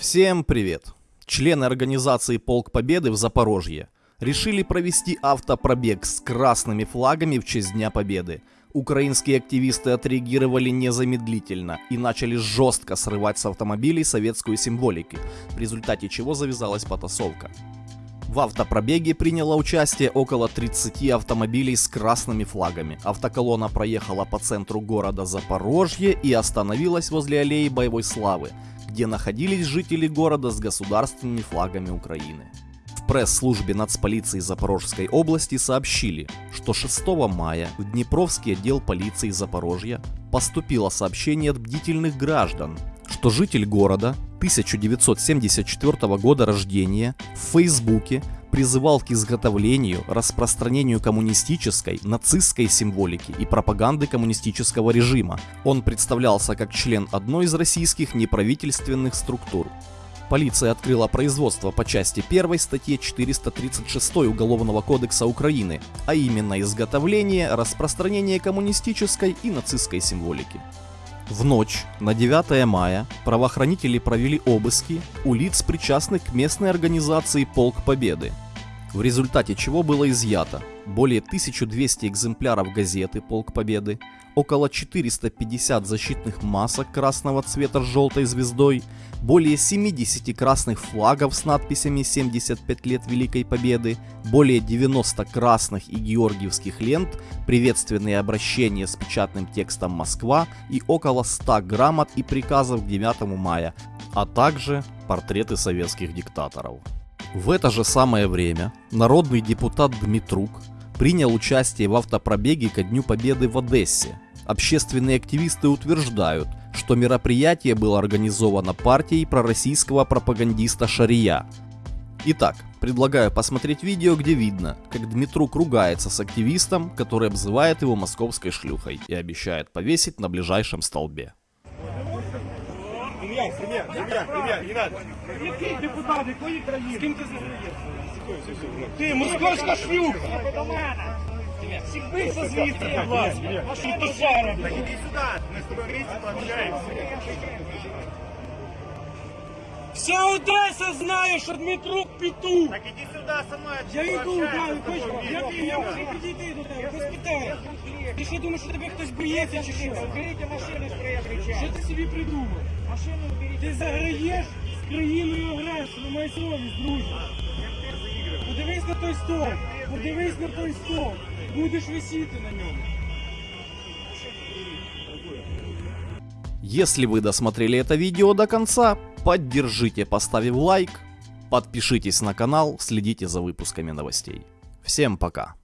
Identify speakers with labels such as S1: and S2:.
S1: Всем привет! Члены организации «Полк Победы» в Запорожье решили провести автопробег с красными флагами в честь Дня Победы. Украинские активисты отреагировали незамедлительно и начали жестко срывать с автомобилей советскую символику, в результате чего завязалась потасовка. В автопробеге приняло участие около 30 автомобилей с красными флагами. Автоколонна проехала по центру города Запорожье и остановилась возле аллеи боевой славы, где находились жители города с государственными флагами Украины. В пресс-службе нацполиции Запорожской области сообщили, что 6 мая в Днепровский отдел полиции Запорожья поступило сообщение от бдительных граждан, что житель города 1974 года рождения в Фейсбуке призывал к изготовлению, распространению коммунистической, нацистской символики и пропаганды коммунистического режима. Он представлялся как член одной из российских неправительственных структур. Полиция открыла производство по части 1 статье 436 Уголовного кодекса Украины, а именно изготовление, распространение коммунистической и нацистской символики. В ночь на 9 мая правоохранители провели обыски у лиц, причастных к местной организации «Полк Победы», в результате чего было изъято более 1200 экземпляров газеты «Полк Победы», около 450 защитных масок красного цвета с желтой звездой, более 70 красных флагов с надписями «75 лет Великой Победы», более 90 красных и георгиевских лент, приветственные обращения с печатным текстом «Москва» и около 100 грамот и приказов к 9 мая, а также портреты советских диктаторов. В это же самое время народный депутат Дмитрук принял участие в автопробеге ко Дню Победы в Одессе. Общественные активисты утверждают, что мероприятие было организовано партией пророссийского пропагандиста Шария. Итак, предлагаю посмотреть видео, где видно, как Дмитрук ругается с активистом, который обзывает его московской шлюхой и обещает повесить на ближайшем столбе.
S2: Ім'я, ім'я, ім'я, ім'я, не надо. Який депутат, якої країни? З ким ти зустрієшся? Ти московська шлюха! Сібися звідти, будь ласка! Ваші тушара! Так іди сюди, ми з тобою різно пообщаємося. Вся Одеса знає, що Дмитрук петух! Так іди сюди сама. Я йду, да, хочу. Я, я можу підійти до тебе, без питань. Ти що думаєш, що тебе хтось боїться чи що? Уберіть машину з кричать. Що ти собі придумав? Машину уберіть. Ти заграєш з країною агресором, май совість, друже. Подивись на той стол, подивись на той стол. Будеш висіти на ньому.
S1: Если вы досмотрели это видео до конца, поддержите, поставив лайк, подпишитесь на канал, следите за выпусками новостей. Всем пока!